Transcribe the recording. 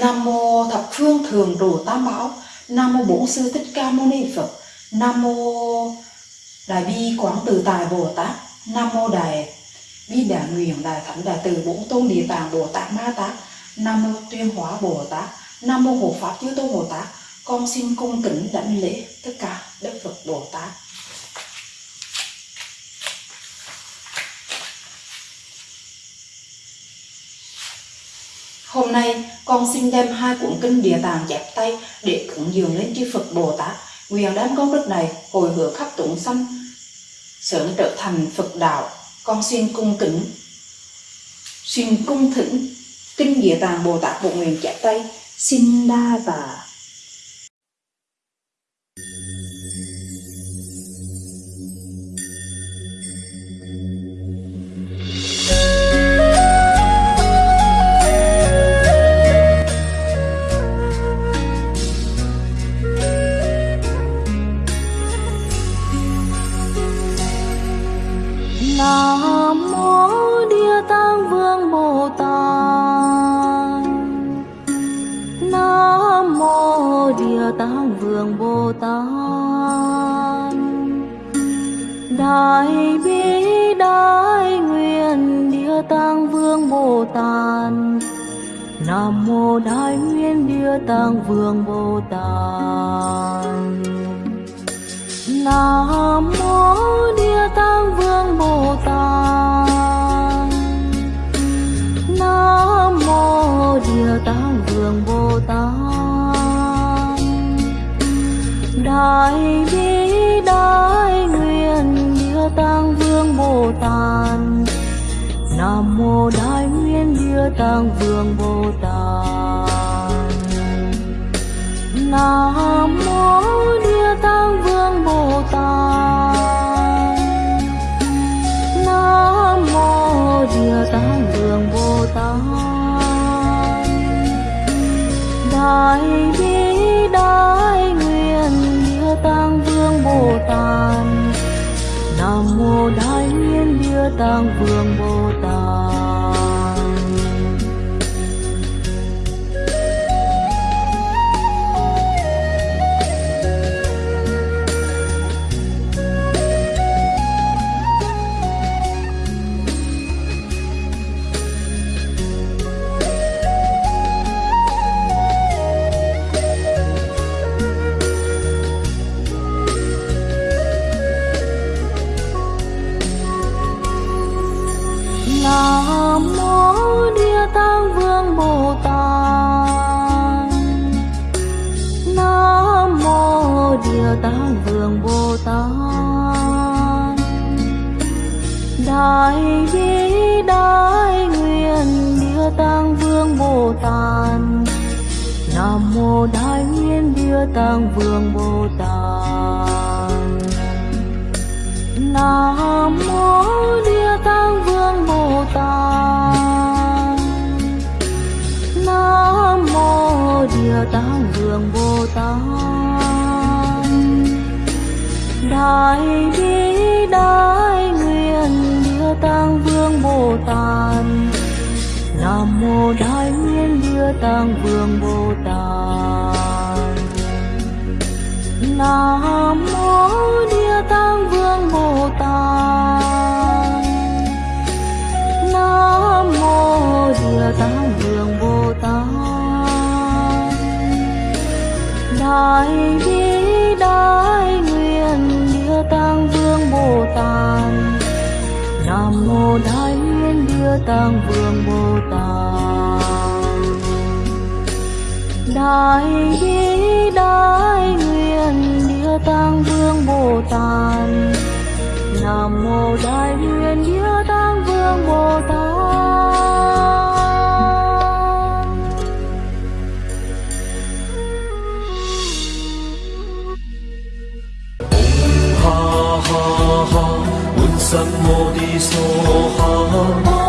Nam mô thập phương thường trụ tam bảo Nam mô bổn sư thích ca mâu ni Phật. Nam mô đại bi quảng từ tài Bồ Tát. Nam mô đại bi đại nguyện đại thánh đại từ bổn tôn địa tạng Bồ Tát Ma Tát. Nam mô tuyên hóa Bồ Tát. Nam mô hộ pháp chư tôn Bồ Tát. Con xin cung kính đảnh lễ tất cả đức Phật Bồ Tát Hôm nay, con xin đem hai cuốn kinh Địa Tạng chép tay để cúng dường lên chư Phật Bồ Tát. Nguyện đám công đức này hồi hướng khắp chúng sanh, sớm trở thành Phật đạo. Con xin cung kính, xin cung thỉnh kinh Địa Tạng Bồ Tát Bộ Nguyện chép tay. Xin đa và Đại bi đại nguyện Địa Tạng Vương Bồ Tát. Nam mô Đại Nguyện Địa Tạng Vương Bồ Tát. Nam mô Địa Tạng Vương Bồ Tát. Nam mô Địa Tạng Vương Bồ Tát. Đại bi đại nguyện Vương Bồ Tát. Nam mô Đại Nguyên Địa Tạng Vương Bồ Tát. Nam mô tang Vương Bồ mô Bồ Tát. Nam mô Địa Tạng Vương Bồ Tát. Đại bi, đại nguyện Địa Tạng Vương Bồ Tát. Nam mô Đại Nguyện Địa Tạng Vương Bồ Tát. Nam Vương Bồ Tát. Đại bi, đại nguyện Địa Tạng Vương Bồ Tát. Nam mô Đại Nguyện Địa Tạng Vương Bồ Tát. Nam Nam mô Đại Nguyện Địa Vương Bồ Tát. Đại bi đại 什么的所好。